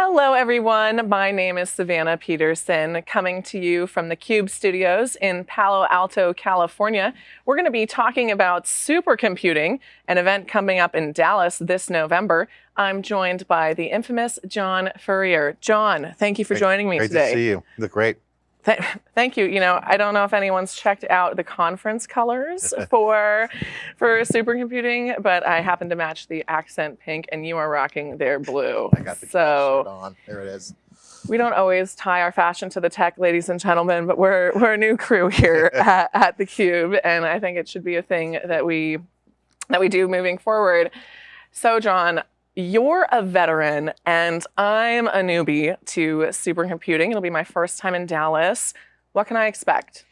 Hello, everyone. My name is Savannah Peterson, coming to you from the Cube studios in Palo Alto, California. We're going to be talking about supercomputing, an event coming up in Dallas this November. I'm joined by the infamous John Furrier. John, thank you for Great- joining me Great today. to see you. You look great. Th- Thank you. You know, I don't know if anyone's checked out the conference colors for for supercomputing, but I happen to match the accent pink, and you are rocking their blue. I got the so shirt on. There it is. we don't always tie our fashion to the tech, ladies and gentlemen, but we're we're a new crew here at, at the Cube, and I think it should be a thing that we that we do moving forward. So, John, you're a veteran, and I'm a newbie to supercomputing. It'll be my first time in Dallas. What can I expect?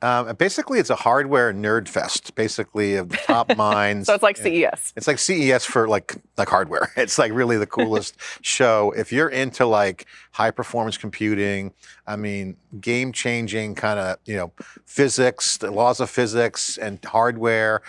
Um, basically, it's a hardware nerd fest. Basically, of the top minds. So it's like CES. It's like CES for like like hardware. It's like really the coolest show. If you're into like high performance computing, I mean, game changing kind of you know physics, the laws of physics, and hardware.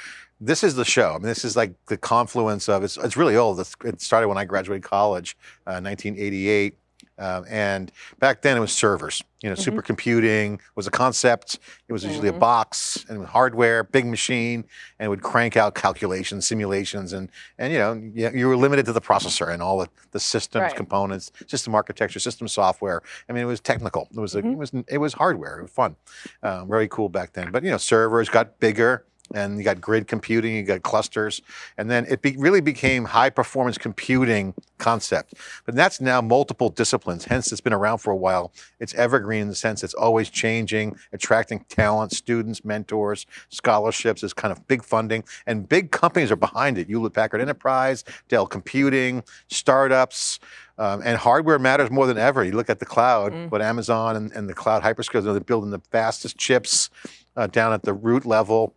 This is the show. I mean, this is like the confluence of it's. It's really old. It started when I graduated college, uh, 1988. Um, and back then it was servers. You know, Mhm. supercomputing was a concept. It was usually a Mhm. box and hardware, big machine, and it would crank out calculations, simulations, and and you know you, you were limited to the processor and all the, the systems, Right. components, system architecture, system software. I mean, it was technical. It was a, Mhm. it was it was hardware. It was fun, um, very cool back then. But you know, servers got bigger. And you got grid computing, you got clusters, and then it be, really became high performance computing concept. But that's now multiple disciplines. Hence, it's been around for a while. It's evergreen in the sense it's always changing, attracting talent, students, mentors, scholarships. Is kind of big funding, and big companies are behind it. Hewlett Packard Enterprise, Dell Computing, startups. Um, and hardware matters more than ever. You look at the cloud, Mm. what Amazon and, and the cloud hyperscalers, they're building the fastest chips uh, down at the root level.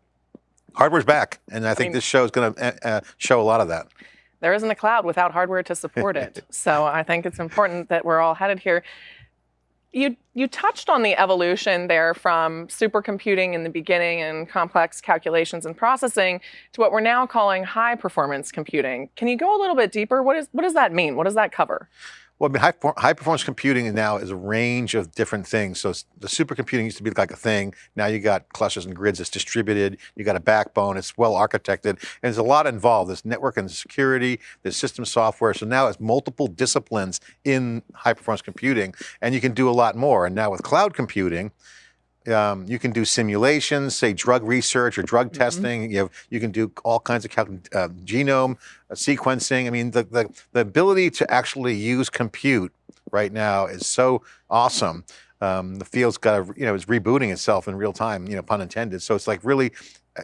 Hardware's back, and I think mean- this show is going to uh, uh, show a lot of that. There isn't a cloud without hardware to support it. so I think it's important that we're all headed here. You you touched on the evolution there from supercomputing in the beginning and complex calculations and processing to what we're now calling high performance computing. Can you go a little bit deeper? What is what does that mean? What does that cover? Well, I mean, high, high, performance computing now is a range of different things. So the supercomputing used to be like a thing. Now you got clusters and grids. It's distributed. You got a backbone. It's well architected, and there's a lot involved. There's network and security. There's system software. So now it's multiple disciplines in high performance computing, and you can do a lot more. And now with cloud computing. Um, you can do simulations, say drug research or drug Mhm. testing. You have you can do all kinds of cal- uh, genome uh, sequencing. I mean, the, the the ability to actually use compute right now is so awesome. Um, the field's got a, you know it's rebooting itself in real time. You know, pun intended. So it's like really,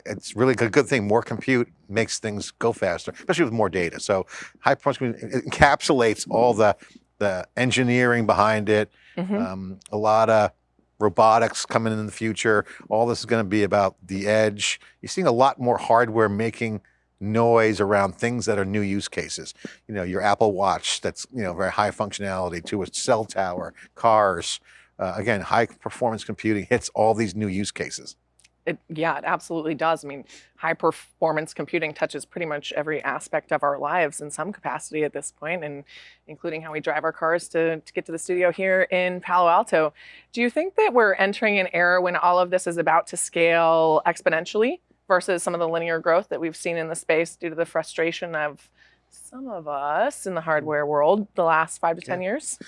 it's really a good thing. More compute makes things go faster, especially with more data. So high performance encapsulates all the the engineering behind it. Mhm. Um, a lot of robotics coming in the future. All this is going to be about the edge. You're seeing a lot more hardware making noise around things that are new use cases. You know, your Apple Watch that's you know very high functionality to a cell tower, cars. Uh, again, high performance computing hits all these new use cases. It, yeah, it absolutely does. I mean, high performance computing touches pretty much every aspect of our lives in some capacity at this point, and including how we drive our cars to, to get to the studio here in Palo Alto. Do you think that we're entering an era when all of this is about to scale exponentially versus some of the linear growth that we've seen in the space due to the frustration of some of us in the hardware world the last five to 10 years?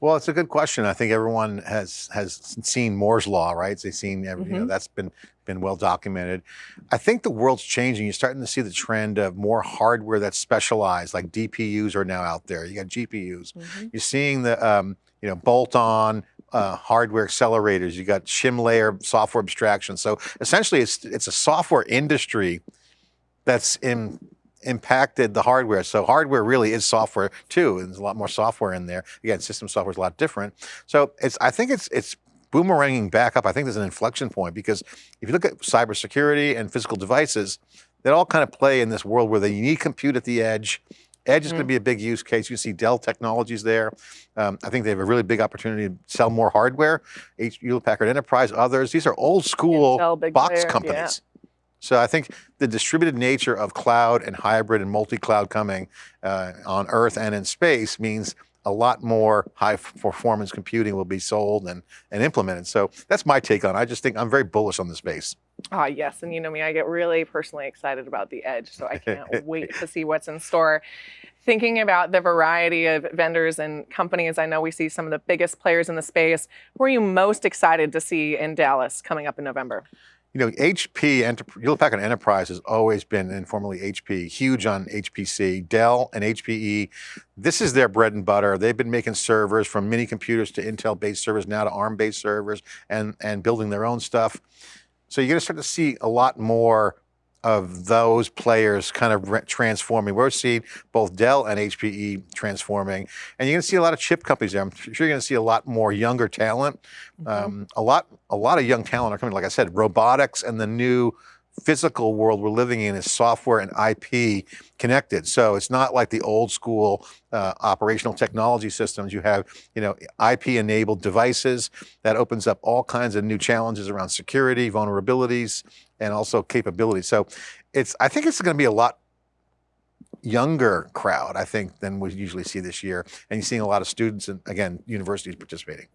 Well, it's a good question. I think everyone has has seen Moore's law, right? They've seen every, you know Mhm. that's been been well documented. I think the world's changing. You're starting to see the trend of more hardware that's specialized, like DPUs are now out there. You got GPUs. Mhm. You're seeing the um, you know bolt-on uh, hardware accelerators. You got shim layer software abstraction. So essentially, it's it's a software industry that's in impacted the hardware. So hardware really is software too, and there's a lot more software in there. Again, system software is a lot different. So it's I think it's it's boomeranging back up. I think there's an inflection point because if you look at cybersecurity and physical devices, they all kind of play in this world where they need compute at the edge. Edge is going to be a big use case. You see Dell Technologies there. Um, I think they have a really big opportunity to sell more hardware. H- Hewlett Packard Enterprise, others. These are old school Intel, box player, yeah. So I think the distributed nature of cloud and hybrid and multi-cloud coming uh, on Earth and in space means a lot more high performance computing will be sold and, and implemented. So that's my take on it. I just think I'm very bullish on the space. Ah, yes. And you know me, I get really personally excited about the edge. So I can't wait to see what's in store. Thinking about the variety of vendors and companies, I know we see some of the biggest players in the space. Who are you most excited to see in Dallas coming up in November? You know, HP, Hewlett Packard Enterprise has always been, informally HP, huge on HPC. Dell and HPE, this is their bread and butter. They've been making servers from mini computers to Intel-based servers, now to ARM-based servers, and, and building their own stuff. So you're going to start to see a lot more of those players kind of transforming. We're seeing both Dell and HPE transforming, and you're going to see a lot of chip companies there. I'm sure you're going to see a lot more younger talent. Mm -hmm. um, a lot, a lot of young talent are coming. Like I said, robotics and the new physical world we're living in is software and IP connected. So it's not like the old school uh, operational technology systems. You have, you know, IP enabled devices that opens up all kinds of new challenges around security, vulnerabilities, and also capabilities. So it's, I think it's going to be a lot younger crowd, I think, than we usually see this year. And you're seeing a lot of students and again, universities participating.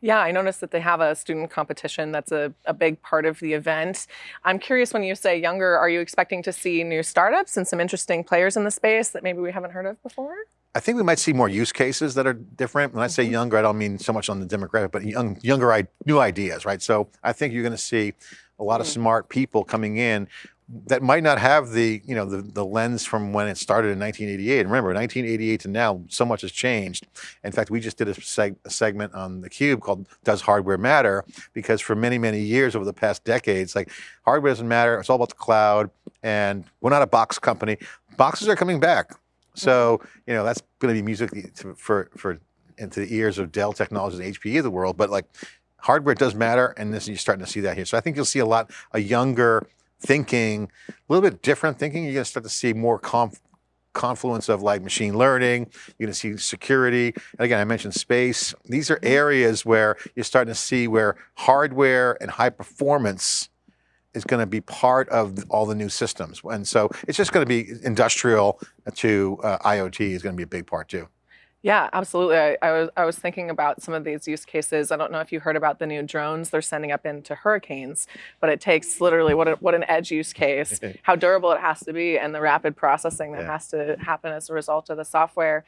Yeah, I noticed that they have a student competition. That's a, a big part of the event. I'm curious when you say younger, are you expecting to see new startups and some interesting players in the space that maybe we haven't heard of before? I think we might see more use cases that are different. When I say mm-hmm. younger, I don't mean so much on the demographic, but young, younger, I new ideas, right? So I think you're going to see a lot of mm. smart people coming in that might not have the, you know, the, the lens from when it started in 1988. Remember, 1988 to now, so much has changed. In fact, we just did a, seg a segment on theCUBE called Does Hardware Matter? Because for many, many years over the past decades, like hardware doesn't matter, it's all about the cloud, and we're not a box company. Boxes are coming back. So, you know, that's going to be music for, for into the ears of Dell Technologies and HPE of the world, but like hardware does matter, and this you're starting to see that here. So I think you'll see a lot, a younger thinking, a little bit different thinking. You're going to start to see more conf confluence of like machine learning, you're going to see security. And again, I mentioned space. These are areas where you're starting to see where hardware and high performance is going to be part of all the new systems. And so it's just going to be industrial to uh, IoT is going to be a big part too. Yeah, absolutely. I, I, was I was thinking about some of these use cases. I don't know if you heard about the new drones they're sending up into hurricanes, but it takes literally what a, what an edge use case, how durable it has to be, and the rapid processing that yeah. has to happen as a result of the software.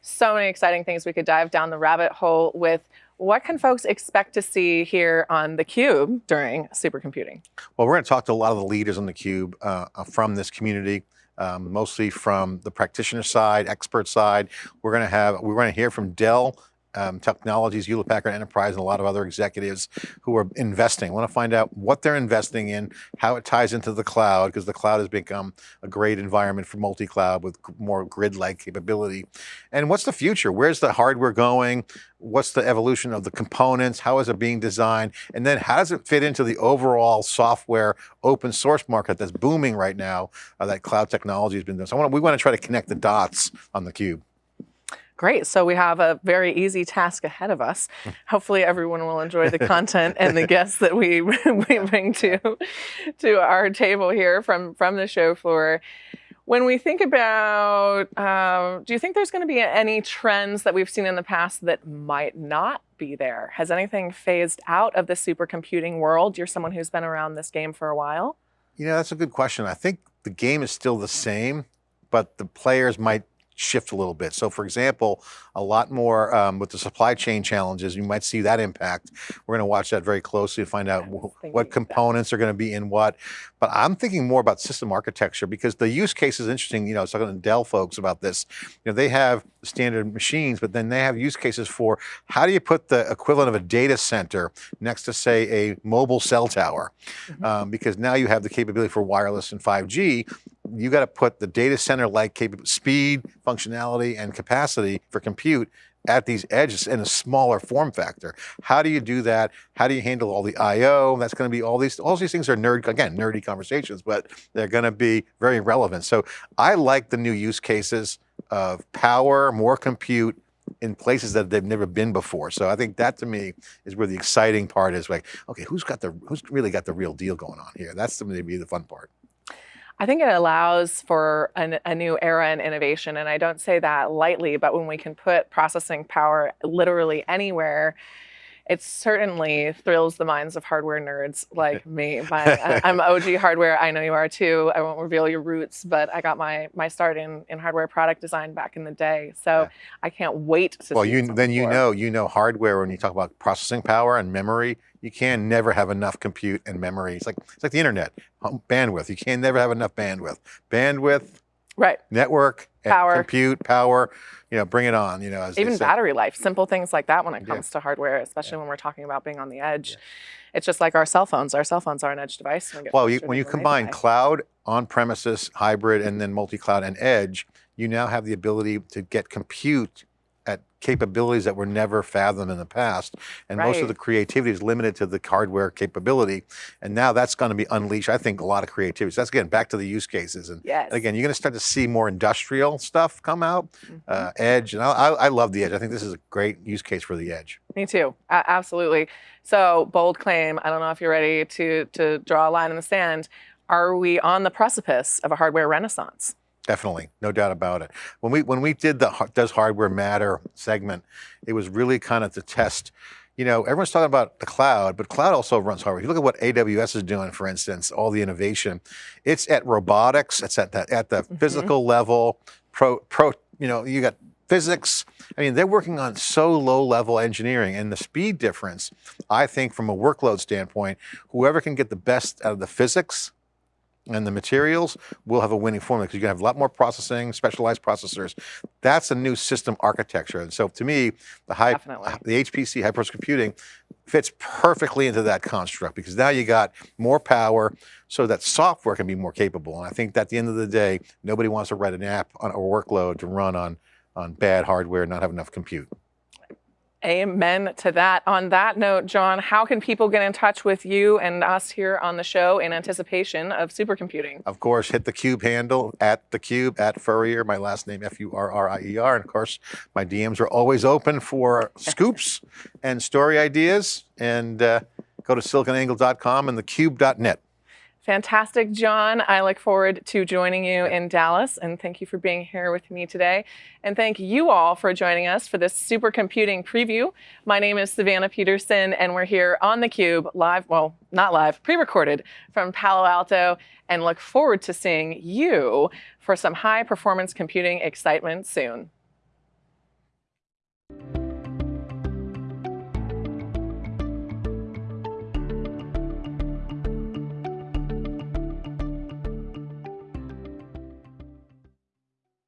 So many exciting things we could dive down the rabbit hole with. What can folks expect to see here on theCUBE during supercomputing? Well, we're going to talk to a lot of the leaders on theCUBE uh, from this community um, mostly from the practitioner side, expert side. We're going to have, we're going to hear from Dell um, Technologies, Hewlett Packard Enterprise, and a lot of other executives who are investing. I want to find out what they're investing in, how it ties into the cloud, because the cloud has become a great environment for multi-cloud with more grid-like capability. And what's the future? Where's the hardware going? What's the evolution of the components? How is it being designed? And then how does it fit into the overall software open source market that's booming right now uh, that cloud technology has been doing? So want to, we want to try to connect the dots on theCUBE. Great. So we have a very easy task ahead of us. Hopefully everyone will enjoy the content and the guests that we, we bring to, to our table here from, from the show floor. When we think about, uh, do you think there's going to be any trends that we've seen in the past that might not be there? Has anything phased out of the supercomputing world? You're someone who's been around this game for a while. You know, that's a good question. I think the game is still the same, but the players might shift a little bit. So for example, a lot more um, with the supply chain challenges, you might see that impact. We're going to watch that very closely to find out what components that. are going to be in what. But I'm thinking more about system architecture because the use case is interesting. You know, I was talking to Dell folks about this. You know, they have standard machines, but then they have use cases for how do you put the equivalent of a data center next to say a mobile cell tower? Mm -hmm. um, because now you have the capability for wireless and 5G, you got to put the data center like speed, functionality, and capacity for compute at these edges in a smaller form factor. How do you do that? How do you handle all the I.O.? That's going to be all these, all these things are nerd, again, nerdy conversations, but they're going to be very relevant. So I like the new use cases of power, more compute, in places that they've never been before. So I think that to me is where the exciting part is like, okay, who's got the, who's really got the real deal going on here? That's going to be the fun part. I think it allows for an, a new era in innovation. And I don't say that lightly, but when we can put processing power literally anywhere, it certainly thrills the minds of hardware nerds like me. My, uh, I'm OG hardware. I know you are too. I won't reveal your roots, but I got my my start in, in hardware product design back in the day. So yeah. I can't wait to. Well, you then you know you know hardware when you talk about processing power and memory. You can never have enough compute and memory. It's like it's like the internet, bandwidth. You can never have enough bandwidth. Bandwidth, right? Network, power, compute, power you know, bring it on, you know. Even battery life, simple things like that when it comes yeah. to hardware, especially yeah. when we're talking about being on the edge. Yeah. It's just like our cell phones. Our cell phones are an edge device. We well, you, when you combine cloud, on-premises, hybrid, and mm-hmm. then multi-cloud and edge, you now have the ability to get compute capabilities that were never fathomed in the past. And right. most of the creativity is limited to the hardware capability. And now that's going to be unleashed, I think, a lot of creativity. So that's again, back to the use cases. And yes. again, you're going to start to see more industrial stuff come out, mm -hmm. uh, edge. And I, I, love the edge. I think this is a great use case for the edge. Me too, absolutely. So bold claim, I don't know if you're ready to, to draw a line in the sand. Are we on the precipice of a hardware renaissance? Definitely, no doubt about it. When we when we did the Does Hardware Matter segment, it was really kind of to test, you know, everyone's talking about the cloud, but cloud also runs hardware. If you look at what AWS is doing, for instance, all the innovation, it's at robotics, it's at the, at the mm -hmm. physical level, pro, pro, you know, you got physics. I mean, they're working on so low level engineering and the speed difference, I think from a workload standpoint, whoever can get the best out of the physics and the materials will have a winning formula because you're gonna have a lot more processing, specialized processors. That's a new system architecture. And so to me, the high, Definitely. the HPC, high performance computing, fits perfectly into that construct because now you got more power so that software can be more capable. And I think that at the end of the day, nobody wants to write an app on a workload to run on, on bad hardware and not have enough compute. Amen to that. On that note, John, how can people get in touch with you and us here on the show in anticipation of supercomputing? Of course, hit the Cube handle at the Cube at Furrier, my last name F-U-R-R-I-E-R. And of course, my DMs are always open for scoops and story ideas. And uh, go to siliconangle.com and thecube.net. Fantastic, John. I look forward to joining you in Dallas and thank you for being here with me today. And thank you all for joining us for this supercomputing preview. My name is Savannah Peterson and we're here on theCUBE live, well, not live, pre-recorded from Palo Alto and look forward to seeing you for some high performance computing excitement soon.